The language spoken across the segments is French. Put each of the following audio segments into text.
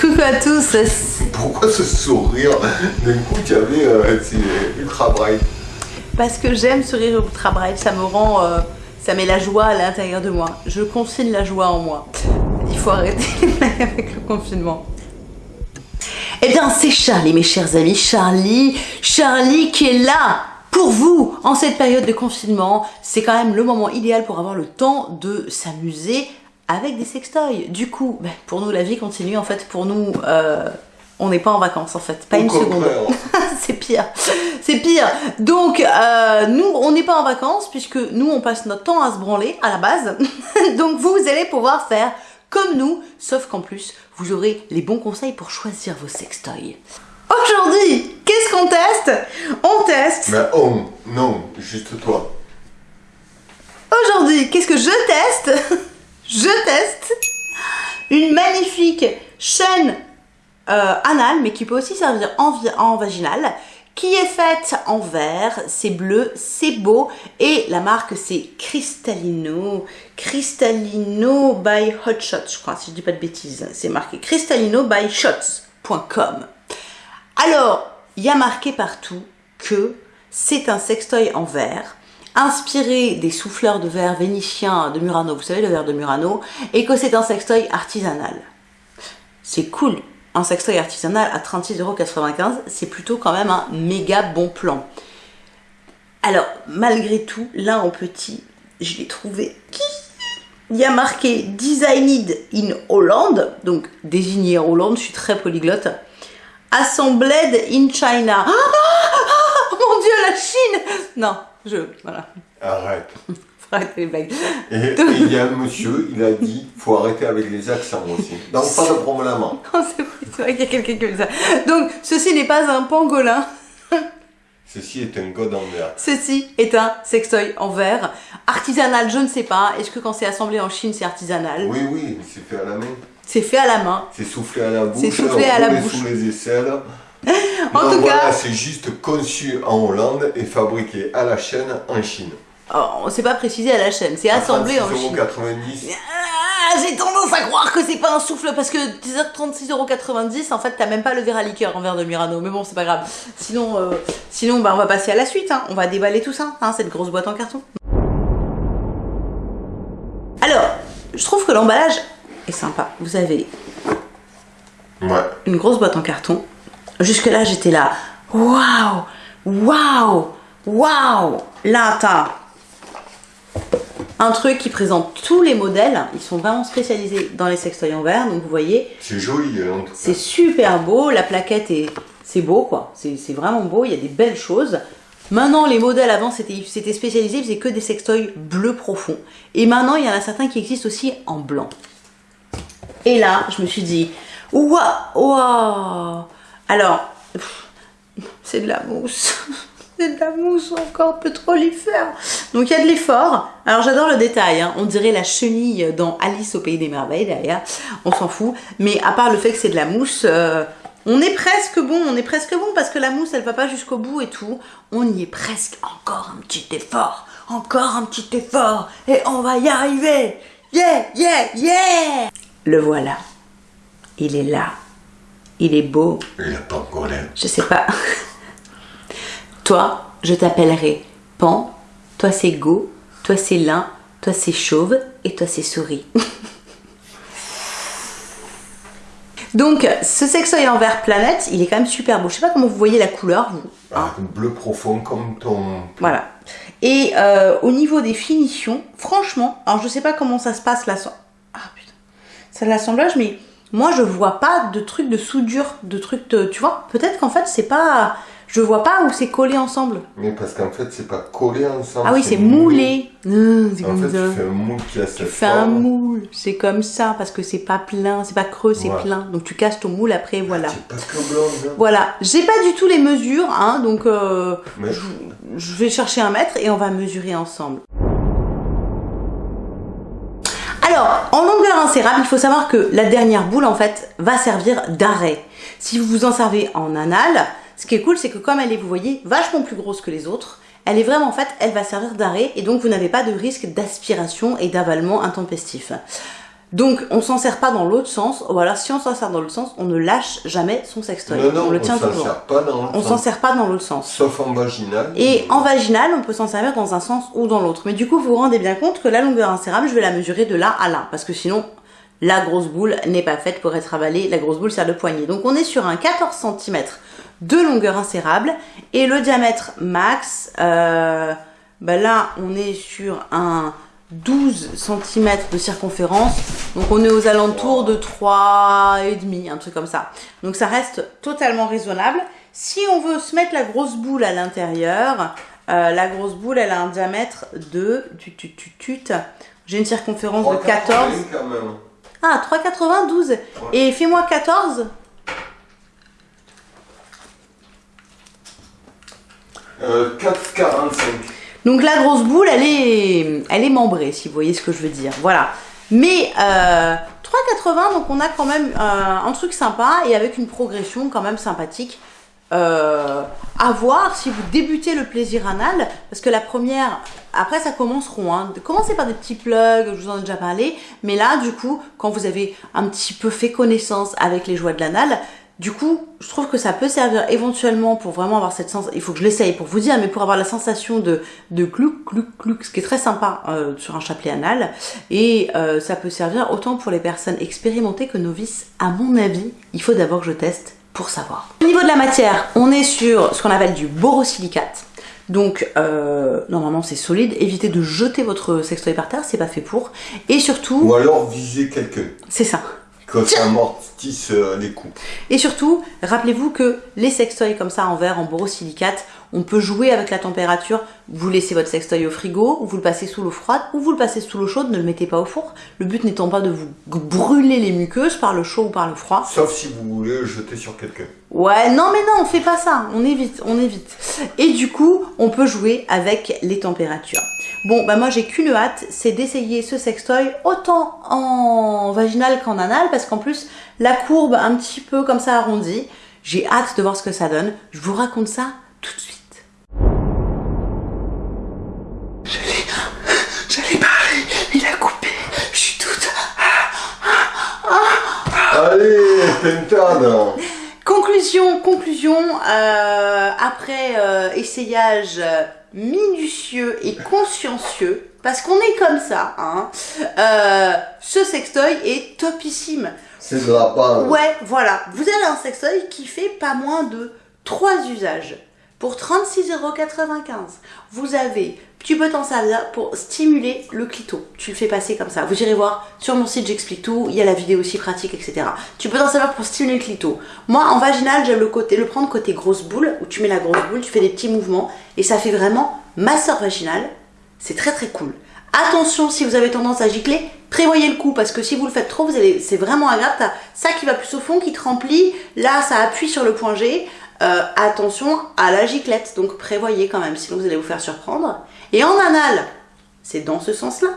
Coucou à tous. Pourquoi ce sourire D'un coup, tu avais euh, ultra bright. Parce que j'aime sourire ultra bright, ça me rend, euh, ça met la joie à l'intérieur de moi. Je consigne la joie en moi. Il faut arrêter avec le confinement. Eh bien, c'est Charlie, mes chers amis. Charlie, Charlie qui est là pour vous en cette période de confinement. C'est quand même le moment idéal pour avoir le temps de s'amuser avec des sextoys. Du coup, ben, pour nous, la vie continue. En fait, pour nous, euh, on n'est pas en vacances, en fait. Pas Au une seconde. c'est pire. C'est pire. Donc, euh, nous, on n'est pas en vacances puisque nous, on passe notre temps à se branler à la base. Donc, vous, vous allez pouvoir faire comme nous, sauf qu'en plus, vous aurez les bons conseils pour choisir vos sextoys. Aujourd'hui, qu'est-ce qu'on teste? On teste Mais on, non, juste toi. Aujourd'hui, qu'est-ce que je teste? Je teste une magnifique chaîne euh, anale, mais qui peut aussi servir en, en vaginal, qui est faite en verre, c'est bleu, c'est beau, et la marque c'est Cristallino, Cristallino by Hot Shots, je crois, si je dis pas de bêtises, c'est marqué Cristallino by Shots.com. Alors, il y a marqué partout que c'est un sextoy en verre, inspiré des souffleurs de verre vénitiens de Murano, vous savez le verre de Murano, et que c'est un sextoy artisanal. C'est cool, un sextoy artisanal à 36,95€, c'est plutôt quand même un méga bon plan. Alors, malgré tout, là en petit, je l'ai trouvé. Il y a marqué Designed in Holland, donc désigné en Hollande, je suis très polyglotte. Assembled in China. Ah, ah, ah, mon dieu, la Chine Non, je. Voilà. Arrête. Faut arrêter les blagues. Et il y a un monsieur, il a dit, faut arrêter avec les accents aussi. Donc pas de problème. C'est vrai, c'est vrai qu'il y a quelqu'un qui dit ça. Donc, ceci n'est pas un pangolin. Ceci est un god en verre. Ceci est un sextoy en verre. Artisanal, je ne sais pas. Est-ce que quand c'est assemblé en Chine, c'est artisanal? Oui, oui, c'est fait à la main. C'est fait à la main. C'est soufflé à la bouche. C'est soufflé à la bouche. sous les aisselles. En Non, tout voilà, cas- c'est juste conçu en Hollande et fabriqué à la chaîne en Chine. Oh, c'est pas précisé à la chaîne, c'est assemblé en Chine. 36,90€. Ah, j'ai tendance à croire que c'est pas un souffle parce que 36,90€ en fait t'as même pas le verre à liqueur en verre de Murano mais bon c'est pas grave sinon euh, sinon bah on va passer à la suite hein. on va déballer tout ça hein, cette grosse boîte en carton alors je trouve que l'emballage est sympa vous avez Ouais. une grosse boîte en carton jusque là j'étais là waouh waouh waouh là t'as un truc qui présente tous les modèles. Ils sont vraiment spécialisés dans les sextoys en verre. Donc vous voyez, C'est joli, en tout cas. c'est super beau. La plaquette est, c'est beau quoi. C'est vraiment beau. Il y a des belles choses. Maintenant, les modèles avant, c'était c'était spécialisé, ils faisaient que des sextoys bleu profond. Et maintenant, il y en a certains qui existent aussi en blanc. Et là, je me suis dit, waouh, waouh. Alors, c'est de la mousse. C'est de la mousse encore pétrolifère. Donc il y a de l'effort. Alors j'adore le détail. hein. On dirait la chenille dans Alice au pays des merveilles derrière. On s'en fout. Mais à part le fait que c'est de la mousse, euh, on est presque bon. On est presque bon parce que la mousse elle va pas jusqu'au bout et tout. On y est presque. Encore un petit effort. Encore un petit effort. Et on va y arriver. Yeah, yeah, yeah. Le voilà. Il est là. Il est beau. Il a pas encore l'air. Je sais pas. toi, je t'appellerai Pan, toi c'est Go, toi c'est Lin, toi c'est Chauve et toi c'est Souris. Donc, ce sextoy en verre planète, il est quand même super beau. Je sais pas comment vous voyez la couleur, vous. Ah, bleu profond comme ton. Voilà. Et euh, au niveau des finitions, franchement, alors je sais pas comment ça se passe là. Ah putain. C'est l'assemblage, mais moi je vois pas de trucs de soudure, de trucs de. Tu vois, peut-être qu'en fait c'est pas. Je vois pas où c'est collé ensemble. Mais parce qu'en fait, c'est pas collé ensemble. Ah oui, c'est moulé. Mmh, c'est En comme fait, ça. tu fais un moule qui a cette Tu fais un moule, c'est comme ça, parce que c'est pas plein, c'est pas creux, c'est plein. Donc tu casses ton moule après, voilà. C'est pas que blonde. hein. Voilà, j'ai pas du tout les mesures, hein, donc euh, Mais je, je vais chercher un mètre et on va mesurer ensemble. Alors, en longueur insérable, il faut savoir que la dernière boule, en fait, va servir d'arrêt. Si vous vous en servez en anal, ce qui est cool, c'est que comme elle est, vous voyez, vachement plus grosse que les autres, elle est vraiment, en fait, elle va servir d'arrêt et donc vous n'avez pas de risque d'aspiration et d'avalement intempestif. Donc, on s'en sert pas dans l'autre sens. Voilà, si on s'en sert dans l'autre sens, on ne lâche jamais son sextoy. Non, non, on le tient toujours. On s'en sert pas dans l'autre sens. Sauf en vaginal. Et en vaginal, on peut s'en servir dans un sens ou dans l'autre. Mais du coup, vous vous rendez bien compte que la longueur insérable, je vais la mesurer de là à là. Parce que sinon, la grosse boule n'est pas faite pour être avalée. La grosse boule sert de poignée. Donc on est sur un 14 cm de longueur insérable. Et le diamètre max, euh, bah là, on est sur un 12 cm de circonférence. Donc on est aux alentours de 3,5, un truc comme ça. Donc ça reste totalement raisonnable. Si on veut se mettre la grosse boule à l'intérieur, euh, la grosse boule, elle a un diamètre de... J'ai une circonférence de 14. 3,80 quand même. Ah, 3,92. Et fais-moi 14. Euh, 4,45. Donc la grosse boule, elle est, elle est membrée, si vous voyez ce que je veux dire. Voilà. Mais euh, 3,80, donc on a quand même euh, un truc sympa et avec une progression quand même sympathique. Euh, à voir si vous débutez le plaisir anal, parce que la première, après ça commence rond. Hein. Commencez par des petits plugs, je vous en ai déjà parlé, mais là du coup, quand vous avez un petit peu fait connaissance avec les joies de l'anal, du coup, je trouve que ça peut servir éventuellement pour vraiment avoir cette sensation. Il faut que je l'essaye pour vous dire, mais pour avoir la sensation de de clouc clouc clouc, ce qui est très sympa euh, sur un chapelet anal. Et euh, ça peut servir autant pour les personnes expérimentées que novices. À mon avis, il faut d'abord que je teste pour savoir. Au niveau de la matière, on est sur ce qu'on appelle du borosilicate. Donc euh, normalement c'est solide. Évitez de jeter votre sextoy par terre, c'est pas fait pour. Et surtout, Ou alors viser quelqu'un. c'est ça. Que ça amortisse euh, les coups. Et surtout, rappelez-vous que les sextoys comme ça en verre, en borosilicate, on peut jouer avec la température. Vous laissez votre sextoy au frigo, vous le passez sous l'eau froide ou vous le passez sous l'eau chaude, ne le mettez pas au four. Le but n'étant pas de vous brûler les muqueuses par le chaud ou par le froid. Sauf si vous voulez le jeter sur quelqu'un. Ouais, non mais non, on fait pas ça, on évite, on évite. Et du coup, on peut jouer avec les températures. Bon, bah moi j'ai qu'une hâte, c'est d'essayer ce sextoy autant en vaginal qu'en anal, parce qu'en plus, la courbe un petit peu comme ça arrondie, j'ai hâte de voir ce que ça donne. Je vous raconte ça tout de suite. J'allais parler, il a coupé, je suis toute... Allez, pentade Conclusion, conclusion, euh, après euh, essayage euh, minutieux et consciencieux, parce qu'on est comme ça, hein, euh, ce sextoy est topissime. C'est de la. Ouais, voilà, vous avez un sextoy qui fait pas moins de 3 usages. Pour 36,95€, vous avez, t'en servir pour stimuler le clito. Tu le fais passer comme ça. Vous irez voir sur mon site, j'explique tout. Il y a la vidéo aussi pratique, etc. Tu peux t'en servir pour stimuler le clito. Moi, en vaginal, j'aime le côté, le prendre côté grosse boule, où tu mets la grosse boule, tu fais des petits mouvements, et ça fait vraiment masseur vaginal. C'est très très cool. Attention, si vous avez tendance à gicler, prévoyez le coup, parce que si vous le faites trop, c'est vraiment agréable. Ça qui va plus au fond, qui te remplit. Là, ça appuie sur le point G. Euh, attention à la giclette, donc prévoyez quand même, sinon vous allez vous faire surprendre. Et en anal, c'est dans ce sens-là.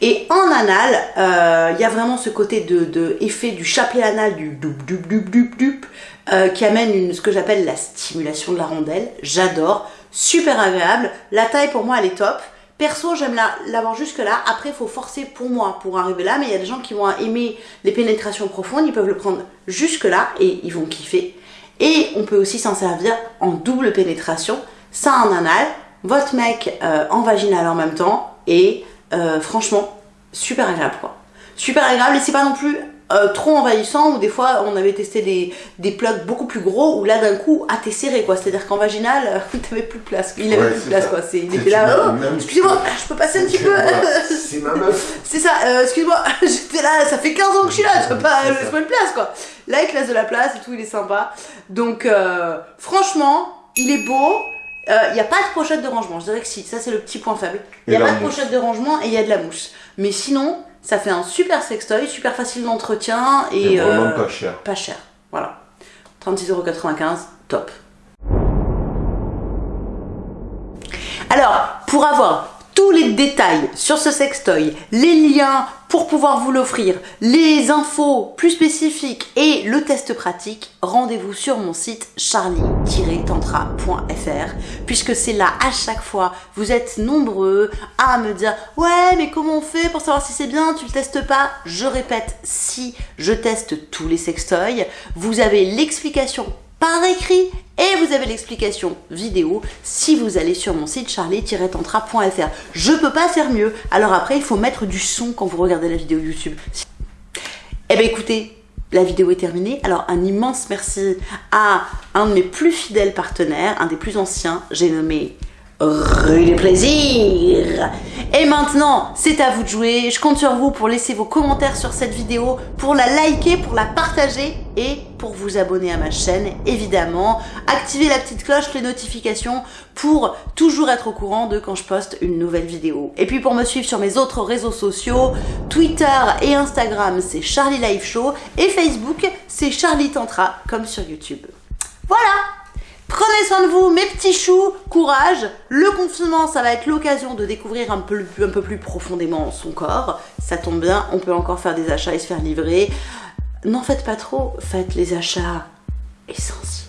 Et en anal, euh, il y a vraiment ce côté de, effet du chapelet anal, du doup doup doup doup doup, euh, qui amène ce que j'appelle la stimulation de la rondelle. J'adore, super agréable. La taille pour moi elle est top. Perso, j'aime la- l'avoir jusque là. Après, il faut forcer pour moi pour arriver là. Mais il y a des gens qui vont aimer les pénétrations profondes. Ils peuvent le prendre jusque là et ils vont kiffer. Et on peut aussi s'en servir en double pénétration. Ça en anal, votre mec euh, en vaginal en même temps. Et euh, franchement, super agréable quoi. Super agréable et c'est pas non plus euh, trop envahissant ou des fois on avait testé des, des plugs beaucoup plus gros où là d'un coup ah t'es serré quoi c'est à dire qu'en vaginal t'avais plus de place il avait Ouais, plus de place ça. quoi c'est il était là oh, excusez-moi je peux passer un petit peu. C'est ma meuf. c'est ça, excuse-moi, j'étais là, ça fait 15 ans que je suis là, tu peux pas, laisse-moi une place quoi. Là, il te laisse de la place et tout, il est sympa. Donc, euh, franchement, il est beau. Il n'y a pas de pochette de rangement, je dirais que si, ça c'est le petit point faible. Il n'y a pas de mousse. pochette de rangement et il y a de la mousse. Mais sinon, ça fait un super sextoy, super facile d'entretien et Et vraiment euh, pas cher. pas cher. Voilà. 36,95€, top. Alors, pour avoir les détails sur ce sextoy, les liens pour pouvoir vous l'offrir, les infos plus spécifiques et le test pratique, rendez-vous sur mon site charlie-tantra.fr puisque c'est là à chaque fois, vous êtes nombreux à me dire « Ouais, mais comment on fait pour savoir si c'est bien? Tu le testes pas ?» Je répète, si je teste tous les sextoys, vous avez l'explication par écrit et vous avez l'explication vidéo si vous allez sur mon site charlie-tantra.fr. Je peux pas faire mieux. Alors après, il faut mettre du son quand vous regardez la vidéo YouTube. Eh bien écoutez, la vidéo est terminée. Alors un immense merci à un de mes plus fidèles partenaires, un des plus anciens, j'ai nommé Rue du Plaisir. Et maintenant, c'est à vous de jouer. Je compte sur vous pour laisser vos commentaires sur cette vidéo, pour la liker, pour la partager et pour vous abonner à ma chaîne, évidemment. Activez la petite cloche, les notifications pour toujours être au courant de quand je poste une nouvelle vidéo. Et puis pour me suivre sur mes autres réseaux sociaux, Twitter et Instagram, c'est Charlie Live Show et Facebook, c'est Charlie Tantra, comme sur YouTube. Voilà Prenez soin de vous, mes petits choux, courage. Le confinement, ça va être l'occasion de découvrir un peu, plus profondément son corps. Ça tombe bien, on peut encore faire des achats et se faire livrer. N'en faites pas trop, faites les achats essentiels.